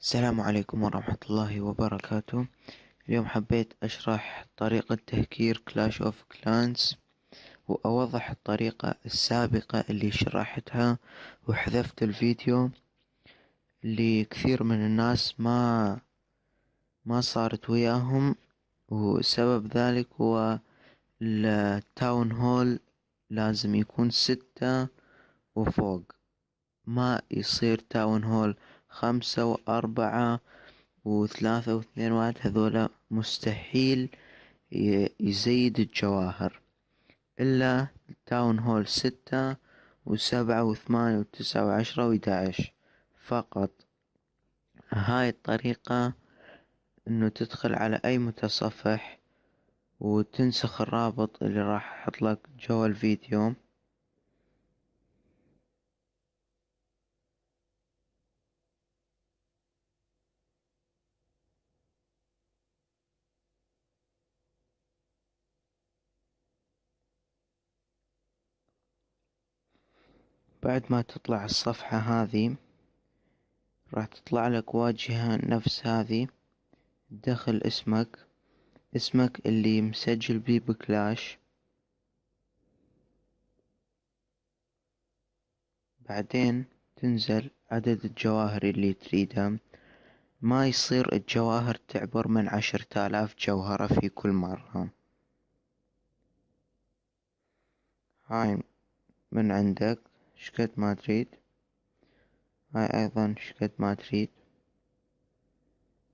السلام عليكم ورحمة الله وبركاته. اليوم حبيت أشرح طريقة تهكير Clash of Clans وأوضح الطريقة السابقة اللي شرحتها وحذفت الفيديو اللي كثير من الناس ما ما صارت وياهم. وسبب ذلك هو ال town hall لازم يكون ستة وفوق. ما يصير town hall خمسة وأربعة وثلاثة واثنين واحد هذولا مستحيل يزيد الجواهر. إلا town hall ستة وسبعة وثمانية وتسعة وعشرة وإحداش فقط. هاي الطريقة إنه تدخل على أي متصفح وتنسخ الرابط اللي راح أحطلك جوا الفيديو بعد ما تطلع الصفحة هذي راح تطلع لك واجهة نفس هذي تدخل اسمك اسمك اللي مسجل بيه بكلاش. بعدين تنزل عدد الجواهر اللي تريدها ما يصير الجواهر تعبر من عشرة آلاف جوهرة في كل مرة. هاي من عندك. شقد ما تريد. هاي أيضا شقد ما تريد.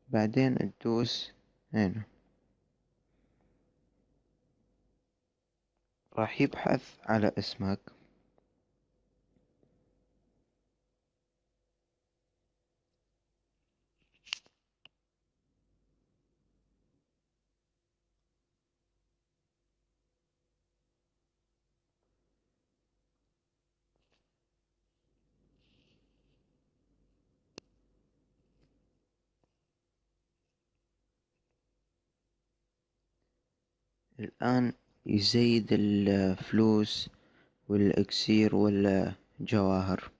بعدين تدوس هنا. راح يبحث على اسمك. الآن يزيد الفلوس والإكسير والجواهر.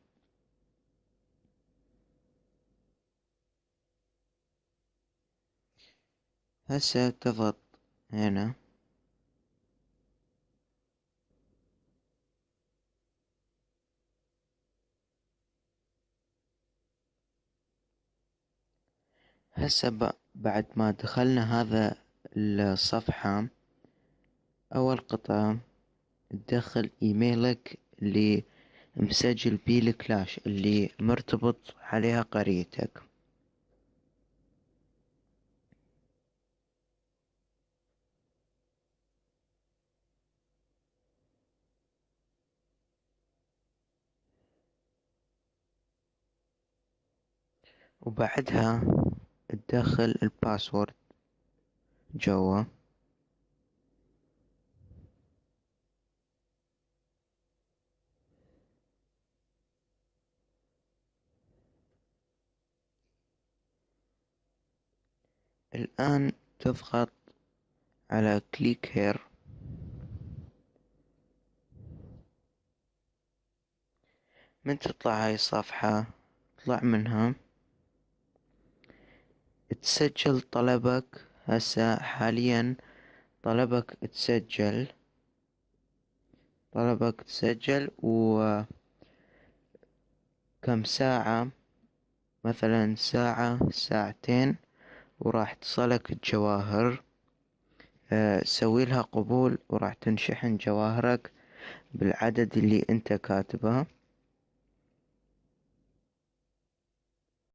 هسه تضغط هنا. هسه بعد ما دخلنا هذا الصفحة أول قطعة تدخل إيميلك اللي مسجل بيه الكلاش اللي مرتبط عليها قريتك. وبعدها تدخل الباسورد جوا. الآن تضغط على كليك هير من تطلع هاي الصفحة؟ اطلع منها. تسجل طلبك هسه حاليا. طلبك تسجل. طلبك تسجل و كم ساعة؟ مثلا ساعة ساعتين. وراح تصلك الجواهر. آه، سوي لها قبول وراح تنشحن جواهرك بالعدد اللي انت كاتبه.